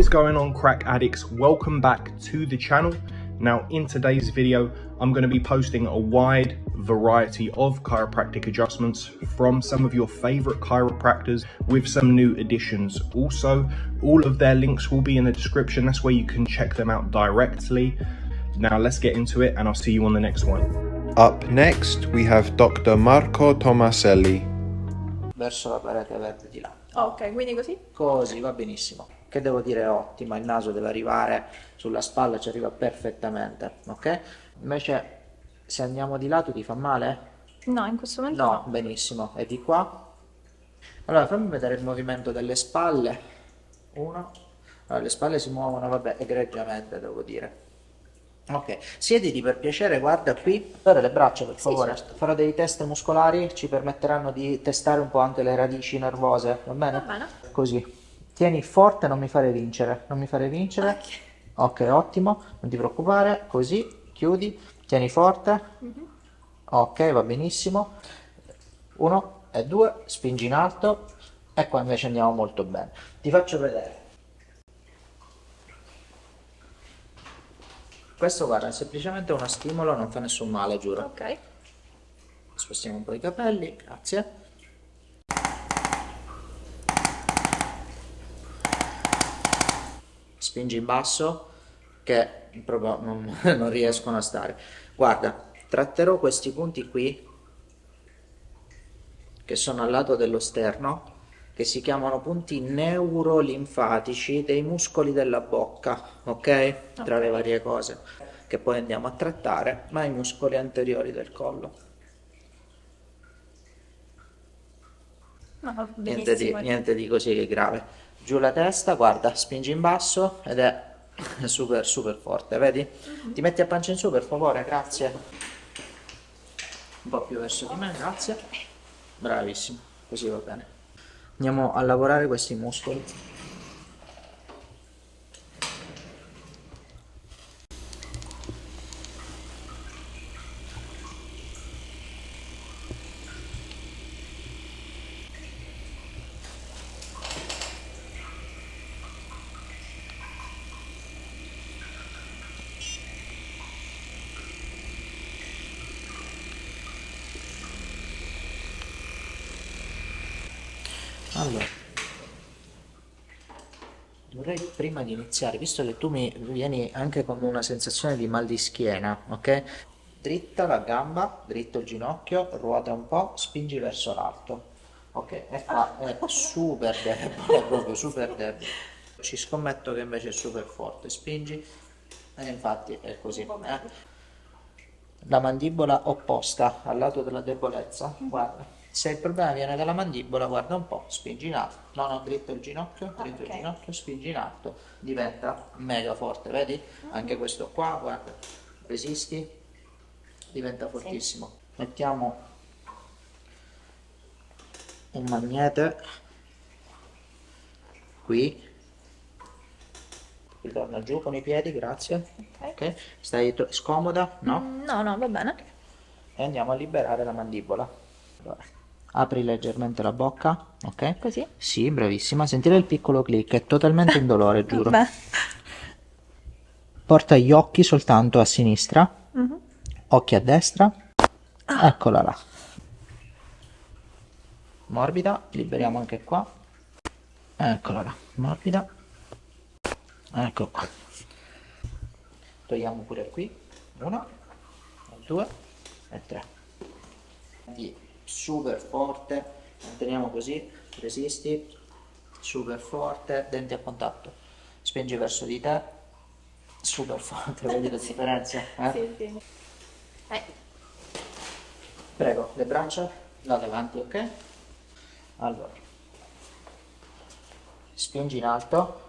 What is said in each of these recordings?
is going on crack addicts welcome back to the channel now in today's video i'm going to be posting a wide variety of chiropractic adjustments from some of your favorite chiropractors with some new additions also all of their links will be in the description that's where you can check them out directly now let's get into it and i'll see you on the next one Up next, we have Dr. Marco Tomaselli. verso la parete verde di là. Ok, quindi così? Così va benissimo. Che devo dire è ottima, il naso deve arrivare sulla spalla, ci arriva perfettamente, ok? Invece se andiamo di lato ti fa male? No, in questo momento No, no. benissimo. E di qua? Allora fammi vedere il movimento delle spalle. Uno. Allora, le spalle si muovono, vabbè, egregiamente devo dire. Ok, siediti per piacere, guarda qui, per le braccia per favore, certo. farò dei test muscolari, ci permetteranno di testare un po' anche le radici nervose, va bene? Va bene. Così, tieni forte, non mi fare vincere, non mi fare vincere, ok, ottimo, non ti preoccupare, così, chiudi, tieni forte, ok, va benissimo, uno e due, spingi in alto, e qua invece andiamo molto bene, ti faccio vedere. Questo guarda, è semplicemente uno stimolo, non fa nessun male, giuro. Ok. Spostiamo un po' i capelli, grazie. Spingi in basso che proprio non, non riescono a stare. Guarda, tratterò questi punti qui che sono al lato dello sterno che si chiamano punti neurolinfatici dei muscoli della bocca, ok? Tra le varie cose che poi andiamo a trattare, ma i muscoli anteriori del collo. No, Niente di, niente di così che grave. Giù la testa, guarda, spingi in basso ed è super super forte, vedi? Ti metti a pancia in su per favore, grazie. Un po' più verso di me, grazie. Bravissimo, così va bene. Andiamo a lavorare questi muscoli. Allora, vorrei prima di iniziare, visto che tu mi vieni anche con una sensazione di mal di schiena, ok? Dritta la gamba, dritto il ginocchio, ruota un po', spingi verso l'alto. Ok, e qua è super debole, proprio super debole. Ci scommetto che invece è super forte, spingi, e infatti è così. eh. La mandibola opposta al lato della debolezza, guarda. Se il problema viene dalla mandibola, guarda un po', spingi in alto. No, no, dritto il ginocchio, dritto il Ok. ginocchio, spingi in alto. Diventa mega forte, vedi? Anche questo qua, guarda. Resisti, diventa fortissimo. Mettiamo un magnete qui. Ritorna giù con i piedi, grazie. Ok. Ok, stai scomoda? No? Mm, No, no, va bene. e andiamo a liberare la mandibola. Allora, apri leggermente la bocca, ok? Così? Sì, bravissima. Sentire il piccolo click, è totalmente indolore, giuro. Vabbè. Porta gli occhi soltanto a sinistra, Mhm. occhi a destra. Eccola là. Morbida, liberiamo anche qua. Eccola là, morbida. Ecco qua. Togliamo pure qui. Uno, due e tre. Quindi super forte, manteniamo così, resisti, super forte, denti a contatto. Spingi verso di te, super forte, vedi la differenza? Eh? Sì, sì. Eh, Prego, le braccia là davanti, ok? Allora, spingi in alto,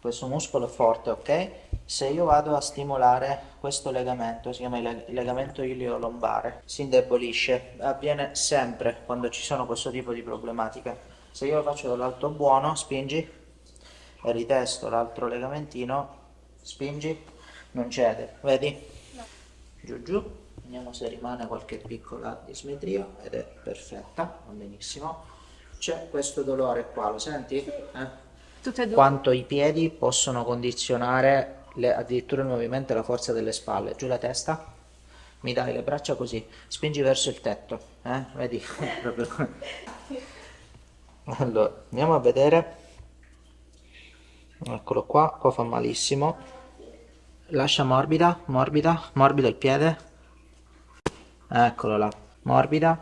questo muscolo è forte, ok? Se io vado a stimolare questo legamento, si chiama il leg- legamento ilio-lombare, si indebolisce, avviene sempre quando ci sono questo tipo di problematiche. Se io lo faccio dall'alto buono, spingi, e ritesto l'altro legamentino, spingi, non cede, vedi? giù giù vediamo se rimane qualche piccola dismetria ed è perfetta va benissimo c'è questo dolore qua lo senti? Eh? Quanto i piedi possono condizionare le- addirittura il movimento e la forza delle spalle. Giù la testa, mi dai le braccia così, spingi verso il tetto, eh? Vedi? Allora, andiamo a vedere. Eccolo qua, qua fa malissimo. Lascia morbida, morbida, morbido il piede. Eccolo là, morbida.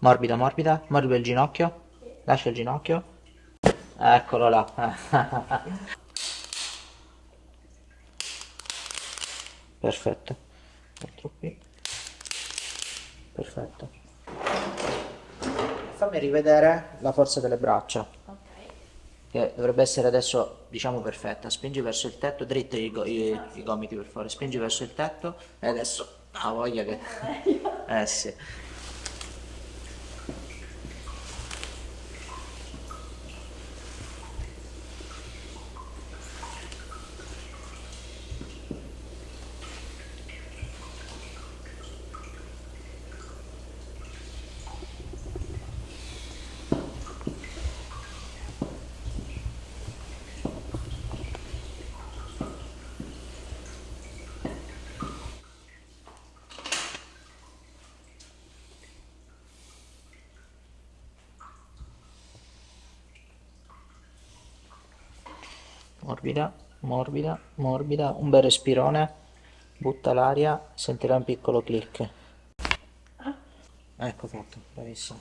Morbida, morbida, morbido il ginocchio. Lascia il ginocchio. Eccolo là. Perfetto. Altro qui. Perfetto. Fammi rivedere la forza delle braccia, Ok. che dovrebbe essere adesso, diciamo, perfetta. Spingi verso il tetto, dritti i, go- i- i gomiti per favore. Spingi verso il tetto e adesso... Ah, voglia che... Eh sì. Morbida, morbida, morbida. Un bel respirone. Butta l'aria, sentirà un piccolo click. Ecco fatto, bravissimo.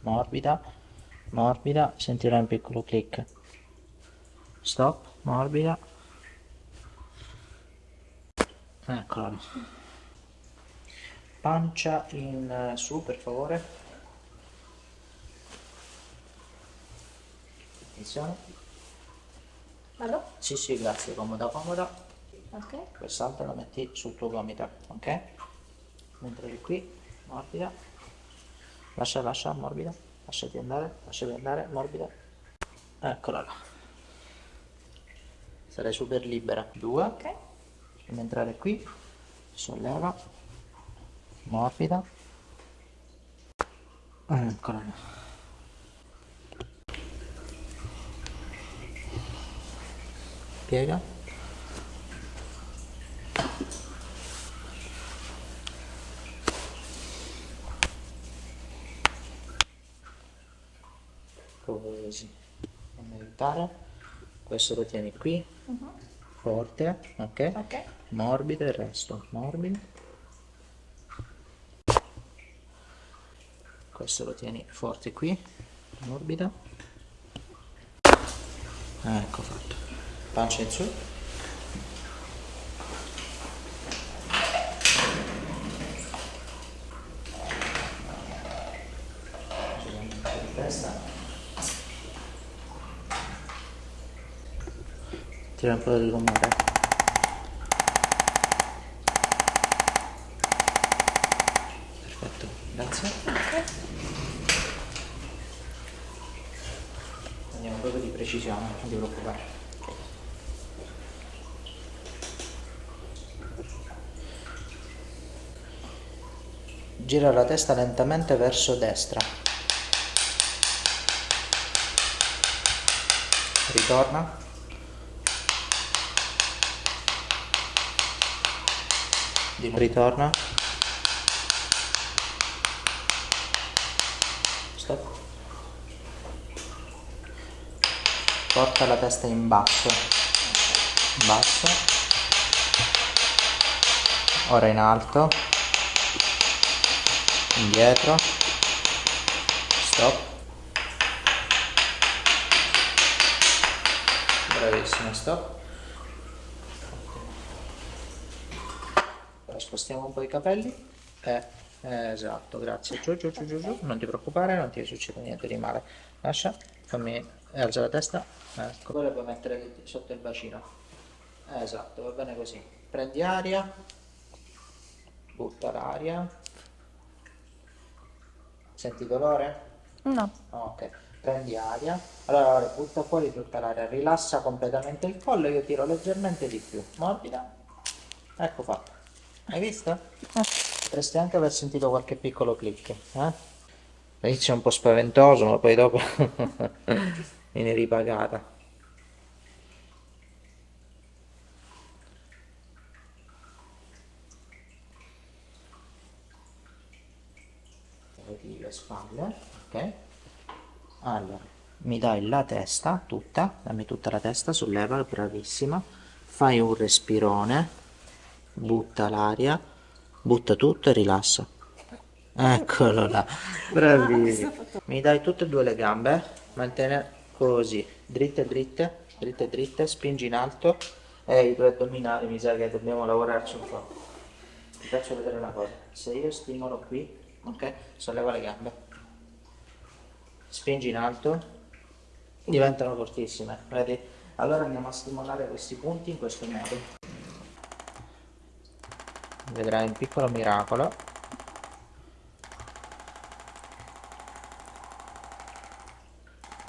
Morbida, morbida, sentirai un piccolo click. Stop, morbida. Eccola. Pancia in eh, su, per favore. Attenzione. Vado? Sì, sì, grazie, comoda, comoda. Ok. Quest'altra la metti sul tuo gomito, ok? Mentre eri qui, morbida. Lascia, lascia, morbida. Lasciati andare, lasciati andare, morbida. Eccola là. Sarai super libera. Due. Ok. Fammi entrare qui. Solleva. Morbida. Eccola là. Piega. Così. Fammi aiutare. Questo lo tieni qui. Forte, ok? Ok. Morbido il resto, morbido. Questo lo tieni forte qui, morbido. Ecco fatto. Pancia in su. Giriamo un po' di testa. Tira un po' del rumore. Perfetto, grazie. Andiamo proprio di precisione, non ti preoccupare. Gira la testa lentamente verso destra. Ritorna. Di nuovo. Ritorna. Stop. Porta la testa in basso. In basso. Ora in alto. Indietro. Stop. Bravissimo, stop. Ora spostiamo un po' i capelli. Eh, eh, esatto, grazie. Giù, giù, giù, giù, giù. Non ti preoccupare, non ti succede niente di male. Lascia, fammi, alza la testa. Ecco. Poi la puoi mettere sotto il bacino. Eh, esatto, va bene così. Prendi aria. Butta l'aria. Senti dolore? No. Ok, prendi aria. Allora, butta fuori tutta l'aria, rilassa completamente il collo e io tiro leggermente di più. Morbida. Ecco fatto. Hai visto? Potresti anche aver sentito qualche piccolo click, eh? All'inizio è un po' spaventoso, ma poi dopo viene ripagata. Le spalle, ok? Allora, mi dai la testa tutta, dammi tutta la testa, solleva, bravissima. Fai un respirone, butta l'aria, butta tutto e rilassa. Eccolo là, bravissimo. Mi dai tutte e due le gambe, mantiene così, dritte dritte, dritte dritte, spingi in alto e i due addominali mi sa che dobbiamo lavorarci un po'. Ti faccio vedere una cosa, se io stimolo qui, ok, solleva le gambe, spingi in alto, diventano fortissime, vedi? Allora andiamo a stimolare questi punti in questo modo. Vedrai un piccolo miracolo.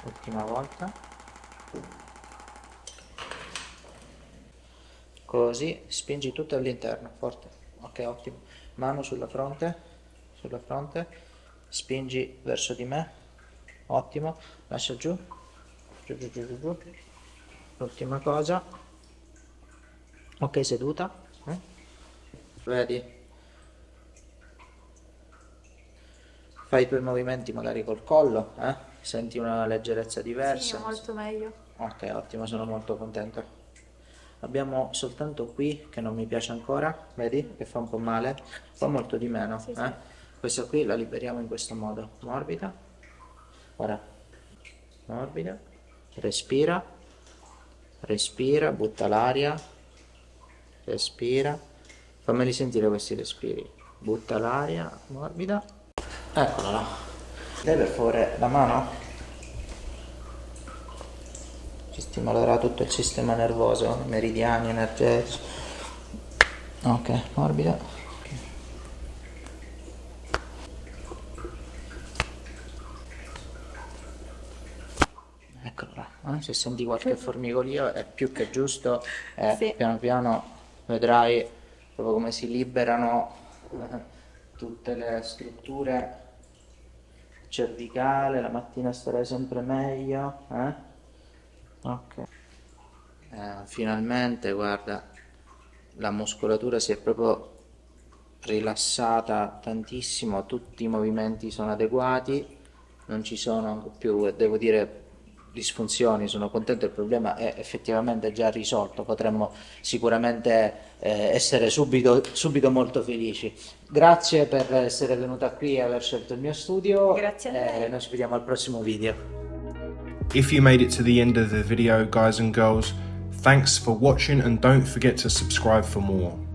Ultima volta. Così, spingi tutto all'interno, forte. Ok, ottimo. Mano sulla fronte, sulla fronte. Spingi verso di me. Ottimo. Lascia giù. Giù, giù, giù, giù. L'ultima cosa. Ok, seduta. Eh? Vedi? Fai i tuoi movimenti magari col collo, eh? Senti una leggerezza diversa. Sì, molto meglio. Ok, ottimo, sono molto contento. Abbiamo soltanto qui, che non mi piace ancora, vedi? Che fa un po' male, fa molto di meno. Sì, sì. eh? Questa qui la liberiamo in questo modo, morbida. Ora, morbida, respira, respira, butta l'aria, respira. Fammeli sentire questi respiri. Butta l'aria, morbida. Eccola là. Dai per favore la mano? ci stimolerà tutto il sistema nervoso, meridiani energetici. Ok, morbida. Eccolo là, eh, se senti qualche formigolio è più che giusto, eh, Sì. piano piano vedrai proprio come si liberano eh, tutte le strutture cervicale, la mattina starai sempre meglio, eh? Ok. Eh, finalmente, guarda, la muscolatura si è proprio rilassata tantissimo, tutti i movimenti sono adeguati, non ci sono più, devo dire, disfunzioni, sono contento, il problema è effettivamente già risolto, potremmo sicuramente eh, essere subito, subito molto felici. Grazie per essere venuta qui e aver scelto il mio studio. Grazie a lei. e noi ci vediamo al prossimo video. If you made it to the end of the video, guys and girls, thanks for watching and don't forget to subscribe for more.